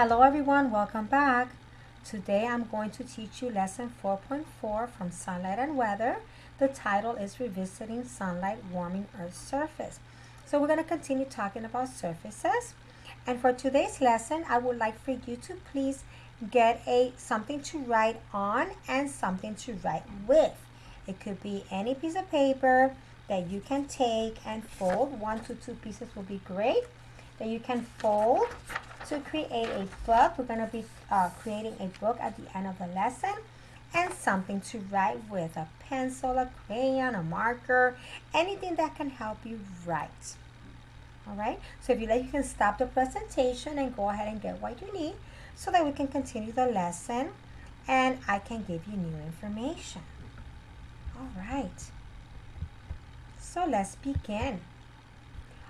Hello everyone, welcome back. Today I'm going to teach you lesson 4.4 from Sunlight and Weather. The title is Revisiting Sunlight Warming Earth's Surface. So we're going to continue talking about surfaces. And for today's lesson, I would like for you to please get a something to write on and something to write with. It could be any piece of paper that you can take and fold. One to two pieces will be great. That you can fold to create a book. We're going to be uh, creating a book at the end of the lesson and something to write with a pencil, a crayon, a marker, anything that can help you write. All right, so if you like, you can stop the presentation and go ahead and get what you need so that we can continue the lesson and I can give you new information. All right, so let's begin.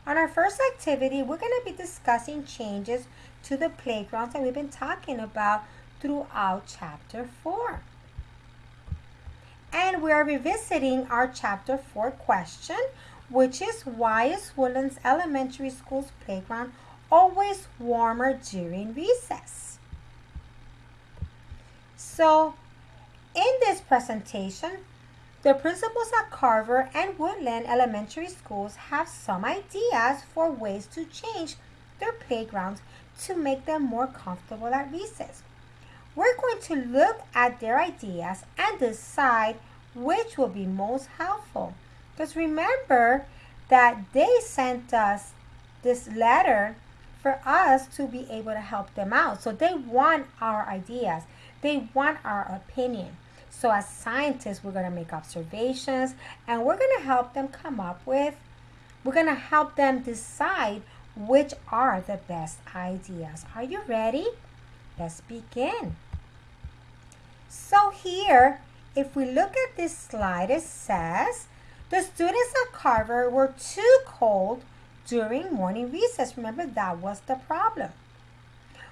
On our first activity, we're going to be discussing changes to the playgrounds that we've been talking about throughout chapter 4. And we are revisiting our chapter 4 question, which is why is Woodlands Elementary School's playground always warmer during recess? So, in this presentation, the principals at Carver and Woodland Elementary Schools have some ideas for ways to change their playgrounds to make them more comfortable at recess. We're going to look at their ideas and decide which will be most helpful. Because remember that they sent us this letter for us to be able to help them out. So they want our ideas. They want our opinion. So as scientists, we're going to make observations and we're going to help them come up with, we're going to help them decide which are the best ideas. Are you ready? Let's begin. So here, if we look at this slide, it says, the students at Carver were too cold during morning recess. Remember, that was the problem.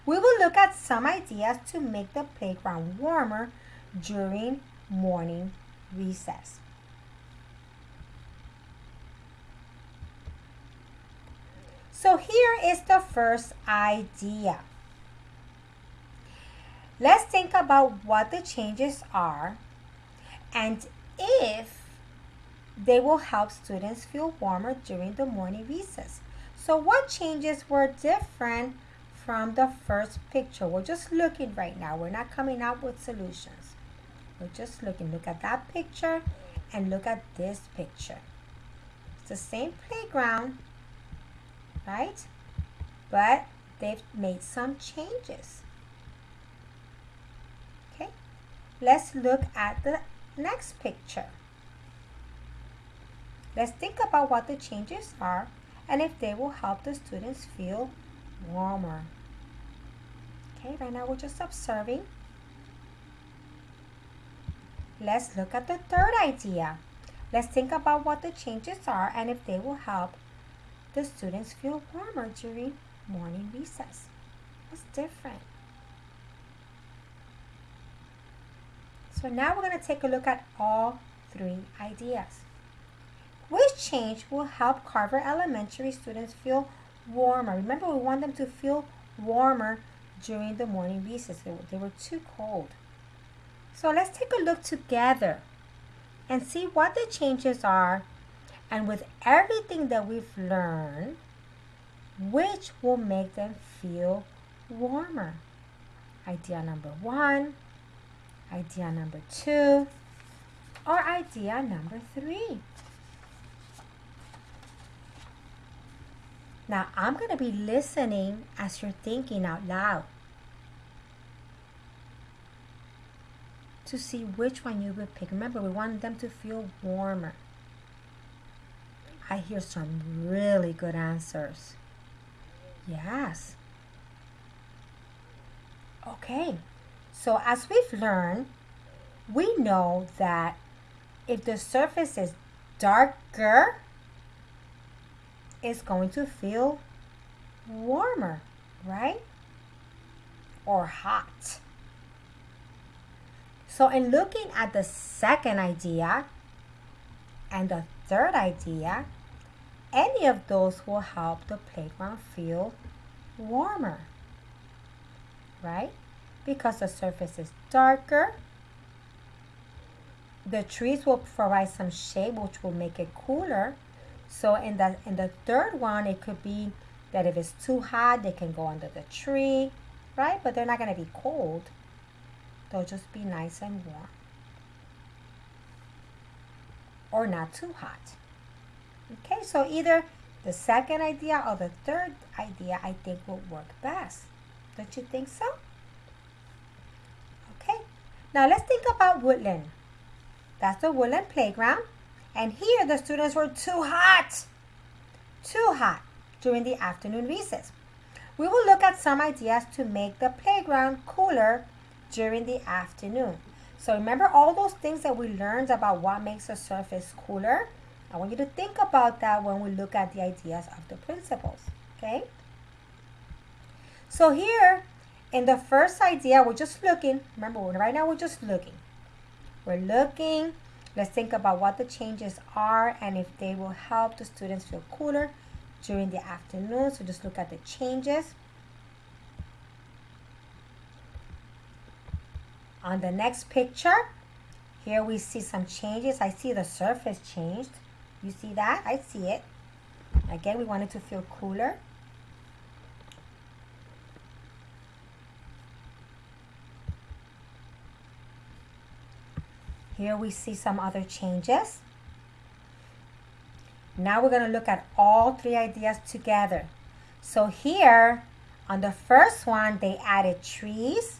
We will look at some ideas to make the playground warmer during morning recess. So here is the first idea. Let's think about what the changes are and if they will help students feel warmer during the morning recess. So what changes were different from the first picture? We're just looking right now. We're not coming up with solutions. We're just looking. Look at that picture and look at this picture. It's the same playground, right? But they've made some changes. Okay, let's look at the next picture. Let's think about what the changes are and if they will help the students feel warmer. Okay, right now we're just observing Let's look at the third idea. Let's think about what the changes are and if they will help the students feel warmer during morning recess. What's different? So now we're going to take a look at all three ideas. Which change will help Carver Elementary students feel warmer? Remember, we want them to feel warmer during the morning recess. They were too cold. So let's take a look together and see what the changes are and with everything that we've learned, which will make them feel warmer. Idea number one, idea number two, or idea number three. Now I'm going to be listening as you're thinking out loud. To see which one you would pick. Remember, we want them to feel warmer. I hear some really good answers. Yes. Okay, so as we've learned, we know that if the surface is darker, it's going to feel warmer, right? Or hot. So in looking at the second idea and the third idea, any of those will help the playground feel warmer. right? Because the surface is darker. The trees will provide some shade, which will make it cooler. So in the in the third one, it could be that if it's too hot, they can go under the tree, right? But they're not going to be cold. They'll just be nice and warm. Or not too hot. Okay, so either the second idea or the third idea I think will work best. Don't you think so? Okay, now let's think about woodland. That's the woodland playground. And here the students were too hot. Too hot during the afternoon recess. We will look at some ideas to make the playground cooler during the afternoon. So remember all those things that we learned about what makes a surface cooler? I want you to think about that when we look at the ideas of the principals, okay? So here, in the first idea, we're just looking. Remember, right now we're just looking. We're looking. Let's think about what the changes are and if they will help the students feel cooler during the afternoon. So just look at the changes. On the next picture, here we see some changes. I see the surface changed. You see that? I see it. Again, we want it to feel cooler. Here we see some other changes. Now we're going to look at all three ideas together. So here, on the first one, they added trees.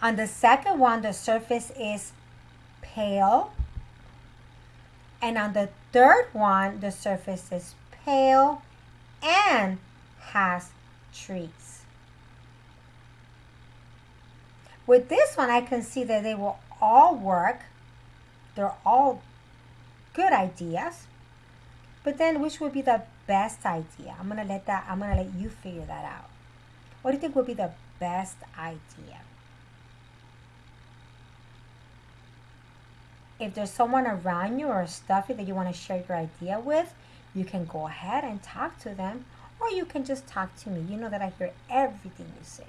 On the second one, the surface is pale. And on the third one, the surface is pale and has trees. With this one, I can see that they will all work. They're all good ideas. But then which would be the best idea? I'm gonna let that I'm gonna let you figure that out. What do you think would be the best idea? If there's someone around you or stuffy that you want to share your idea with, you can go ahead and talk to them, or you can just talk to me. You know that I hear everything you say.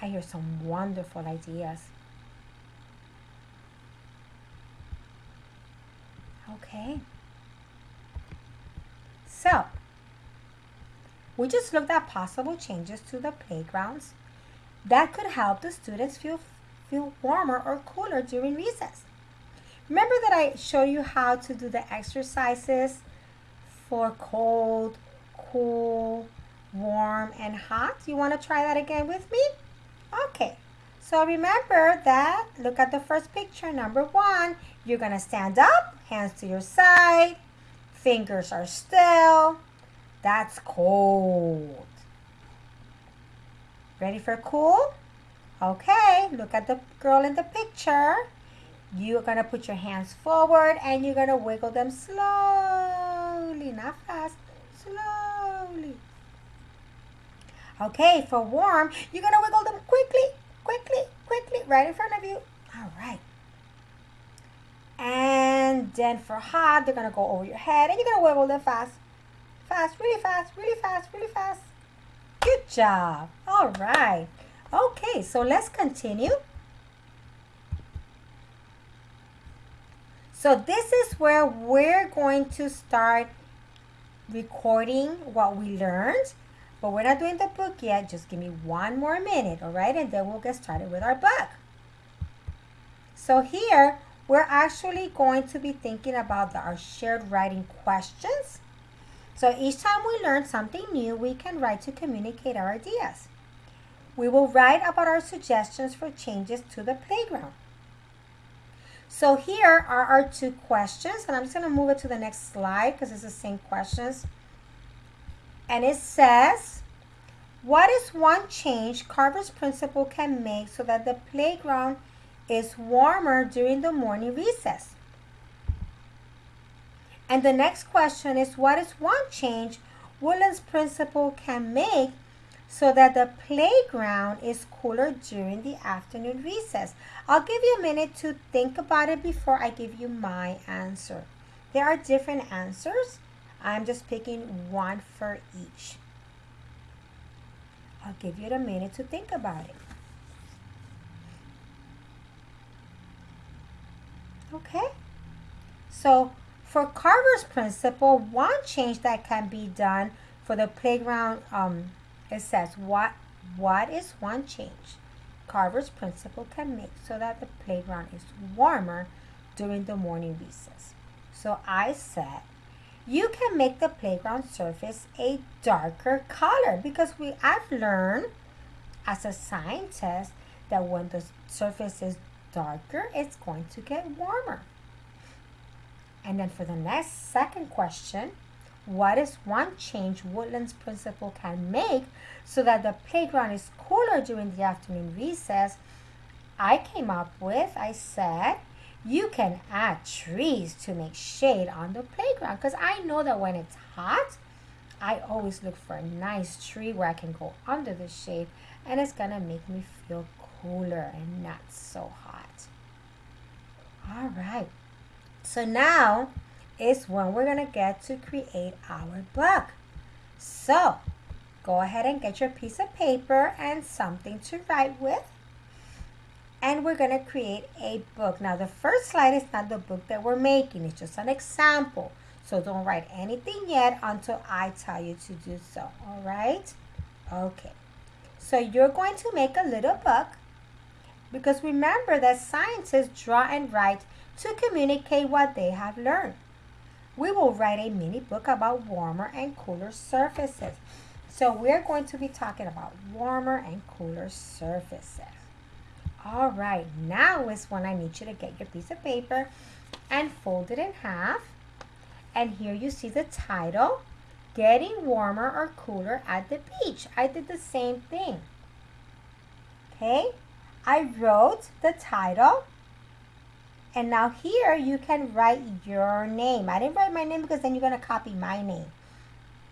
I hear some wonderful ideas. Okay. So, we just looked at possible changes to the playgrounds that could help the students feel, feel warmer or cooler during recess. Remember that I showed you how to do the exercises for cold, cool, warm, and hot? You want to try that again with me? Okay. So remember that, look at the first picture, number one, you're going to stand up, hands to your side, fingers are still. That's cold. Ready for cool? Okay, look at the girl in the picture. You're going to put your hands forward and you're going to wiggle them slowly, not fast, slowly. Okay, for warm, you're going to wiggle them quickly, quickly, quickly, right in front of you. All right. And then for hot, they're going to go over your head and you're going to wiggle them fast. Fast, really fast, really fast, really fast. Good job. All right. Okay, so let's continue. So this is where we're going to start recording what we learned but we're not doing the book yet. Just give me one more minute, all right? And then we'll get started with our book. So here, we're actually going to be thinking about the, our shared writing questions. So each time we learn something new, we can write to communicate our ideas. We will write about our suggestions for changes to the playground. So here are our two questions, and I'm just going to move it to the next slide because it's the same questions and it says, what is one change Carver's principal can make so that the playground is warmer during the morning recess? And the next question is, what is one change Woodland's principal can make so that the playground is cooler during the afternoon recess? I'll give you a minute to think about it before I give you my answer. There are different answers. I'm just picking one for each. I'll give you a minute to think about it. Okay? So for Carver's principal, one change that can be done for the playground, um, it says what what is one change Carver's principal can make so that the playground is warmer during the morning recess. So I said you can make the playground surface a darker color because we I've learned as a scientist that when the surface is darker, it's going to get warmer. And then for the next second question, what is one change Woodland's principal can make so that the playground is cooler during the afternoon recess? I came up with, I said, you can add trees to make shade on the playground because I know that when it's hot, I always look for a nice tree where I can go under the shade and it's gonna make me feel cooler and not so hot. All right, so now is when we're gonna get to create our book. So go ahead and get your piece of paper and something to write with and we're going to create a book. Now, the first slide is not the book that we're making. It's just an example. So don't write anything yet until I tell you to do so. All right? Okay. So you're going to make a little book because remember that scientists draw and write to communicate what they have learned. We will write a mini book about warmer and cooler surfaces. So we're going to be talking about warmer and cooler surfaces. All right, now is when I need you to get your piece of paper and fold it in half. And here you see the title, Getting Warmer or Cooler at the Beach. I did the same thing. Okay, I wrote the title. And now here you can write your name. I didn't write my name because then you're going to copy my name.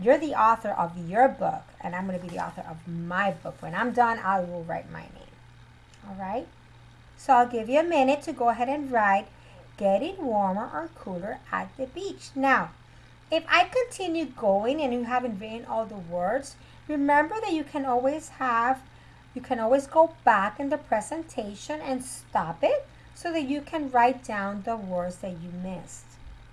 You're the author of your book, and I'm going to be the author of my book. When I'm done, I will write my name all right? So I'll give you a minute to go ahead and write getting warmer or cooler at the beach. Now, if I continue going and you haven't written all the words, remember that you can always have, you can always go back in the presentation and stop it so that you can write down the words that you missed.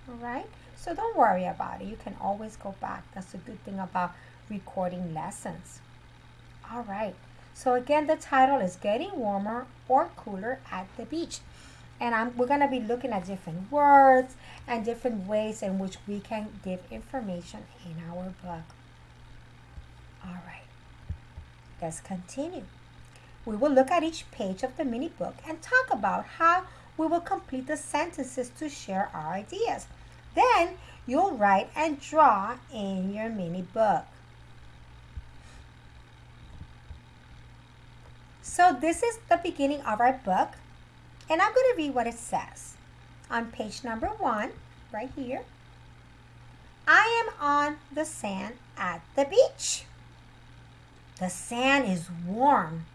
All right? So don't worry about it. You can always go back. That's a good thing about recording lessons. All right. So again, the title is Getting Warmer or Cooler at the Beach. And I'm, we're going to be looking at different words and different ways in which we can give information in our book. All right, let's continue. We will look at each page of the mini book and talk about how we will complete the sentences to share our ideas. Then you'll write and draw in your mini book. So this is the beginning of our book. And I'm going to read what it says. On page number one, right here. I am on the sand at the beach. The sand is warm.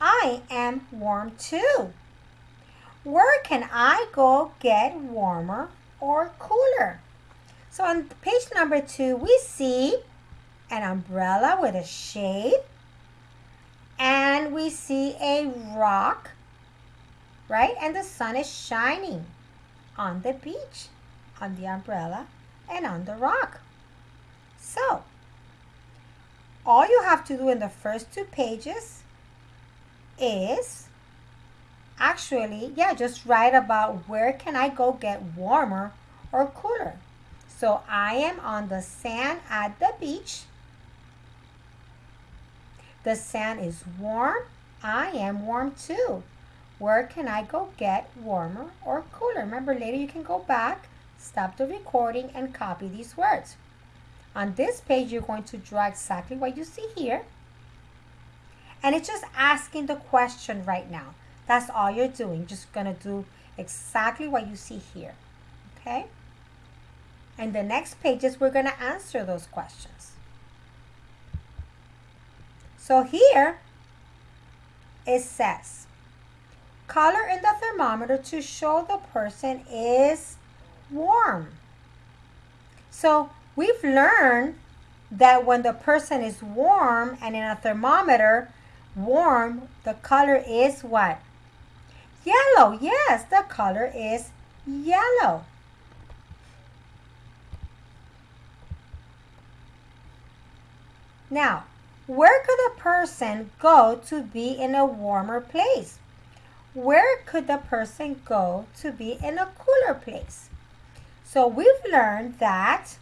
I am warm too. Where can I go get warmer or cooler? So on page number two, we see an umbrella with a shade and we see a rock, right? And the sun is shining on the beach, on the umbrella, and on the rock. So, all you have to do in the first two pages is actually, yeah, just write about where can I go get warmer or cooler. So I am on the sand at the beach the sand is warm. I am warm too. Where can I go get warmer or cooler? Remember, later you can go back, stop the recording, and copy these words. On this page, you're going to draw exactly what you see here. And it's just asking the question right now. That's all you're doing. Just going to do exactly what you see here. Okay? And the next pages, we're going to answer those questions. So here it says, color in the thermometer to show the person is warm. So we've learned that when the person is warm and in a thermometer, warm, the color is what? Yellow. Yes, the color is yellow. Now, where could a person go to be in a warmer place? Where could the person go to be in a cooler place? So we've learned that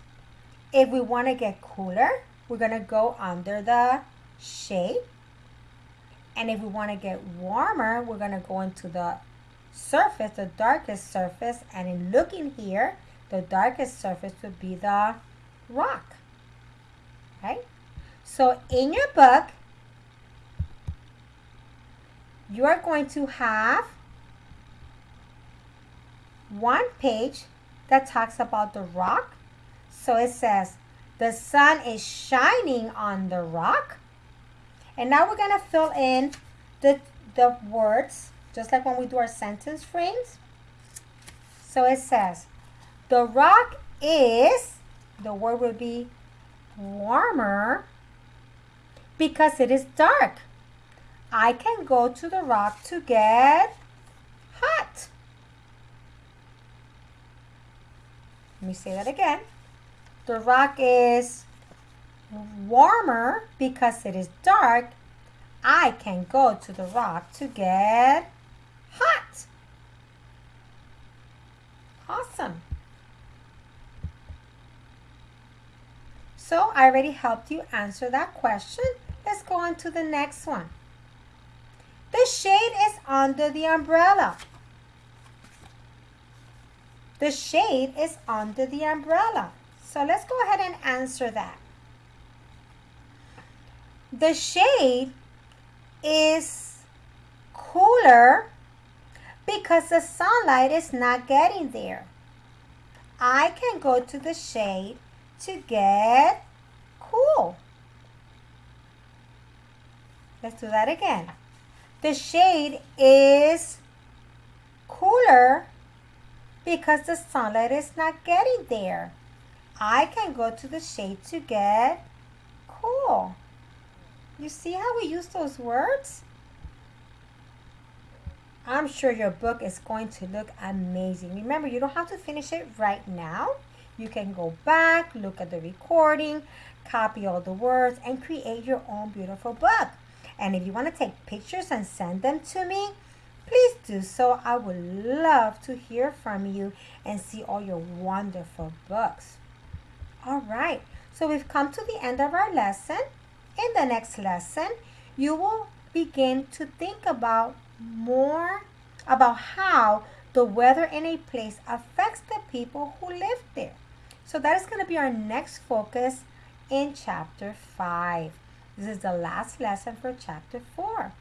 if we want to get cooler, we're going to go under the shade. And if we want to get warmer, we're going to go into the surface, the darkest surface. And in looking here, the darkest surface would be the rock. Right? So in your book, you are going to have one page that talks about the rock. So it says, the sun is shining on the rock. And now we're going to fill in the, the words, just like when we do our sentence frames. So it says, the rock is, the word will be warmer because it is dark. I can go to the rock to get hot. Let me say that again. The rock is warmer because it is dark. I can go to the rock to get hot. Awesome. So I already helped you answer that question. Let's go on to the next one. The shade is under the umbrella. The shade is under the umbrella. So let's go ahead and answer that. The shade is cooler because the sunlight is not getting there. I can go to the shade to get cool. Let's do that again. The shade is cooler because the sunlight is not getting there. I can go to the shade to get cool. You see how we use those words? I'm sure your book is going to look amazing. Remember, you don't have to finish it right now. You can go back, look at the recording, copy all the words, and create your own beautiful book. And if you want to take pictures and send them to me, please do so. I would love to hear from you and see all your wonderful books. All right, so we've come to the end of our lesson. In the next lesson, you will begin to think about more about how the weather in a place affects the people who live there. So that is going to be our next focus in chapter 5. This is the last lesson for chapter 4.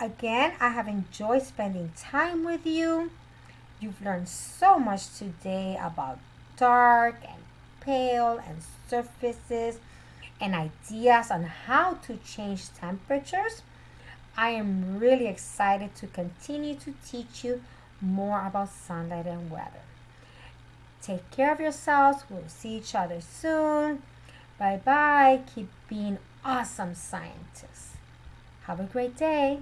Again, I have enjoyed spending time with you. You've learned so much today about dark and pale and surfaces and ideas on how to change temperatures. I am really excited to continue to teach you more about sunlight and weather. Take care of yourselves. We'll see each other soon. Bye bye. Keep being awesome scientists. Have a great day.